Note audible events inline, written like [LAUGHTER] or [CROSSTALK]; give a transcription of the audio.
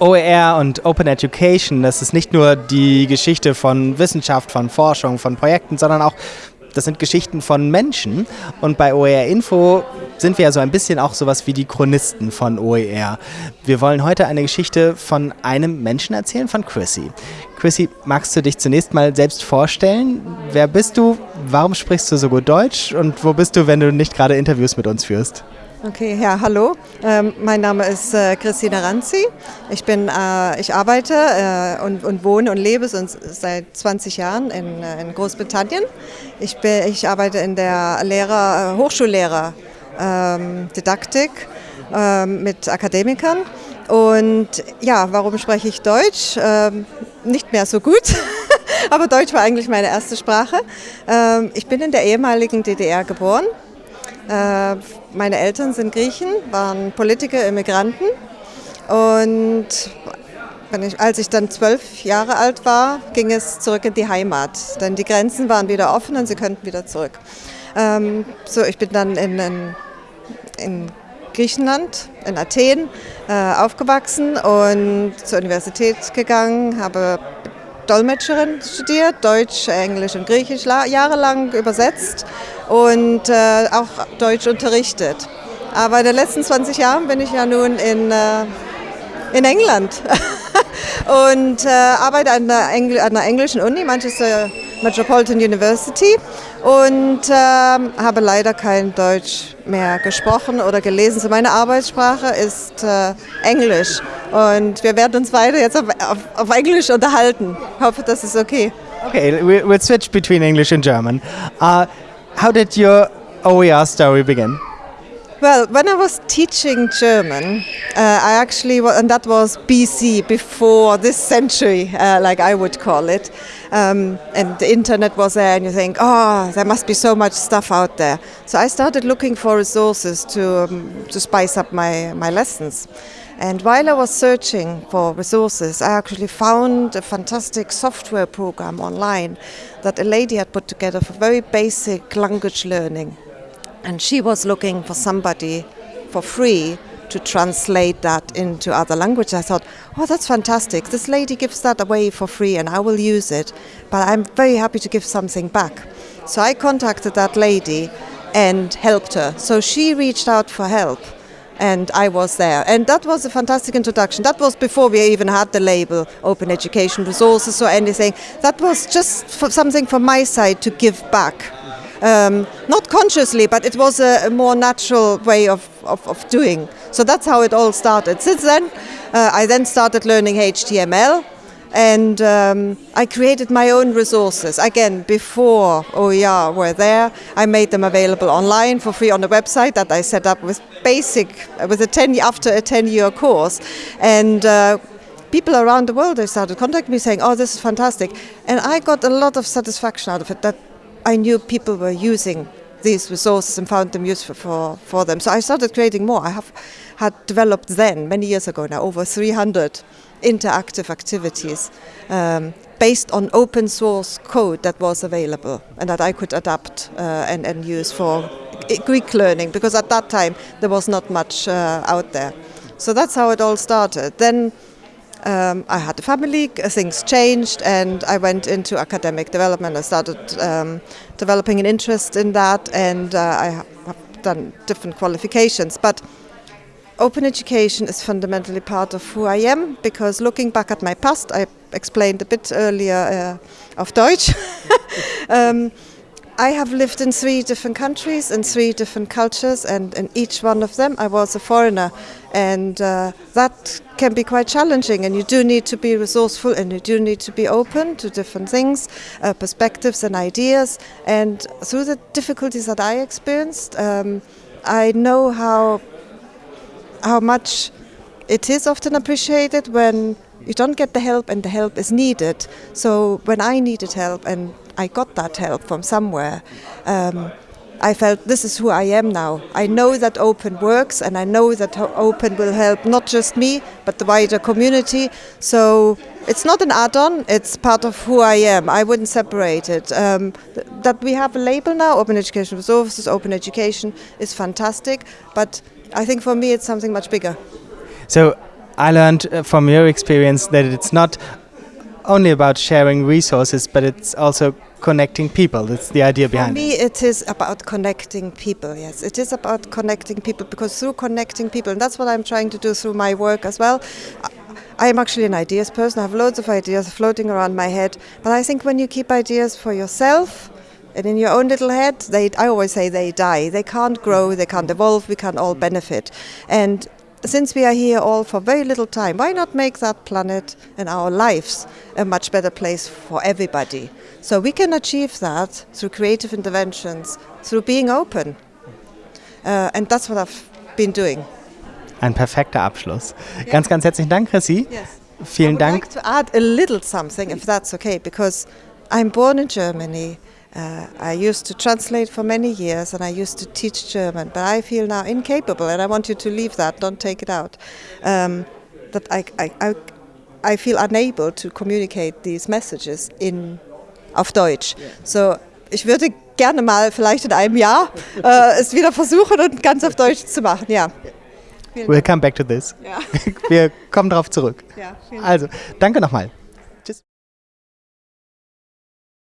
OER und Open Education, das ist nicht nur die Geschichte von Wissenschaft, von Forschung, von Projekten, sondern auch das sind Geschichten von Menschen. Und bei OER Info sind wir ja so ein bisschen auch sowas wie die Chronisten von OER. Wir wollen heute eine Geschichte von einem Menschen erzählen, von Chrissy. Chrissy, magst du dich zunächst mal selbst vorstellen? Wer bist du? Warum sprichst du so gut Deutsch? Und wo bist du, wenn du nicht gerade Interviews mit uns führst? Okay, ja, hallo. Ähm, mein Name ist äh, Christina Ranzi. Ich bin, äh, ich arbeite äh, und, und, wohne und lebe seit 20 Jahren in, äh, in Großbritannien. Ich, bin, ich arbeite in der Lehrer, äh, Hochschullehrer ähm, Didaktik ähm, mit Akademikern. Und ja, warum spreche ich Deutsch? Ähm, nicht mehr so gut. [LAUGHS] Aber Deutsch war eigentlich meine erste Sprache. Ähm, ich bin in der ehemaligen DDR geboren meine Eltern sind Griechen, waren Politiker, Immigranten. Und ich, als ich dann zwölf Jahre alt war, ging es zurück in die Heimat. Denn die Grenzen waren wieder offen und sie könnten wieder zurück. Ähm, so, ich bin dann in, in, in Griechenland, in Athen, äh, aufgewachsen und zur Universität gegangen, habe Dolmetscherin studiert, Deutsch, Englisch und Griechisch jahrelang übersetzt und äh, auch Deutsch unterrichtet. Aber in den letzten 20 Jahren bin ich ja nun in, äh, in England [LAUGHS] und äh, arbeite an der, Engl an der englischen Uni, Manchester Metropolitan University und äh, habe leider kein Deutsch mehr gesprochen oder gelesen. So meine Arbeitssprache ist äh, Englisch und wir werden uns weiter jetzt auf, auf, auf Englisch unterhalten. Ich hoffe, das ist okay. Okay, we'll switch between English and German. Uh, how did your OER story begin? Well, when I was teaching German, uh, I actually, and that was BC, before this century, uh, like I would call it, um, and the internet was there, and you think, oh, there must be so much stuff out there. So I started looking for resources to, um, to spice up my, my lessons. And while I was searching for resources, I actually found a fantastic software program online that a lady had put together for very basic language learning. And she was looking for somebody for free to translate that into other languages. I thought, oh, that's fantastic. This lady gives that away for free and I will use it, but I'm very happy to give something back. So I contacted that lady and helped her. So she reached out for help and I was there. And that was a fantastic introduction. That was before we even had the label Open Education Resources or anything. That was just something from my side to give back. Um, not consciously, but it was a, a more natural way of, of, of, doing. So that's how it all started. Since then, uh, I then started learning HTML and um, I created my own resources. Again, before OER were there, I made them available online for free on the website that I set up with basic, with a 10, after a 10-year course. And uh, people around the world, they started contacting me saying, oh, this is fantastic. And I got a lot of satisfaction out of it that I knew people were using these resources and found them useful for, for them. So I started creating more. I have had developed then, many years ago now, over 300 interactive activities um, based on open source code that was available and that I could adapt uh, and, and use for Greek learning because at that time there was not much uh, out there. So that's how it all started. Then um, I had a family, things changed, and I went into academic development. I started um, developing an interest in that, and uh, I have done different qualifications. But open education is fundamentally part of who I am because looking back at my past, I explained a bit earlier uh, of Deutsch. [LAUGHS] um, I have lived in three different countries and three different cultures, and in each one of them I was a foreigner. And uh, that can be quite challenging, and you do need to be resourceful and you do need to be open to different things, uh, perspectives, and ideas. And through the difficulties that I experienced, um, I know how how much it is often appreciated when you don't get the help and the help is needed. So when I needed help and I got that help from somewhere, um, I felt this is who I am now. I know that open works and I know that open will help not just me but the wider community. So it's not an add-on, it's part of who I am. I wouldn't separate it. Um, th that we have a label now, Open Education Resources, Open Education is fantastic, but I think for me it's something much bigger. So I learned uh, from your experience that it's not only about sharing resources, but it's also connecting people. That's the idea For behind me, it. it is about connecting people. Yes, it is about connecting people because through connecting people, and that's what I'm trying to do through my work as well. I am actually an ideas person. I have loads of ideas floating around my head, but I think when you keep ideas for yourself and in your own little head, they I always say they die. They can't grow. They can't evolve. We can't all benefit, and since we are here all for very little time, why not make that planet and our lives a much better place for everybody? So we can achieve that through creative interventions, through being open. Uh, and that's what I've been doing. Ein perfekter Abschluss. Ganz, ganz herzlichen Dank, Chrissy. Yes. Vielen I would Dank. like to add a little something, if that's okay, because I'm born in Germany. Uh, I used to translate for many years and I used to teach German, but I feel now incapable, and I want you to leave that, don't take it out. Um, that I, I, I, I feel unable to communicate these messages in, auf Deutsch. So, ich würde gerne mal vielleicht in einem Jahr äh, es wieder versuchen und ganz auf Deutsch zu machen. Ja. Vielen We'll come back to this. Ja. [LAUGHS] Wir kommen darauf zurück. Ja, vielen Also, danke nochmal.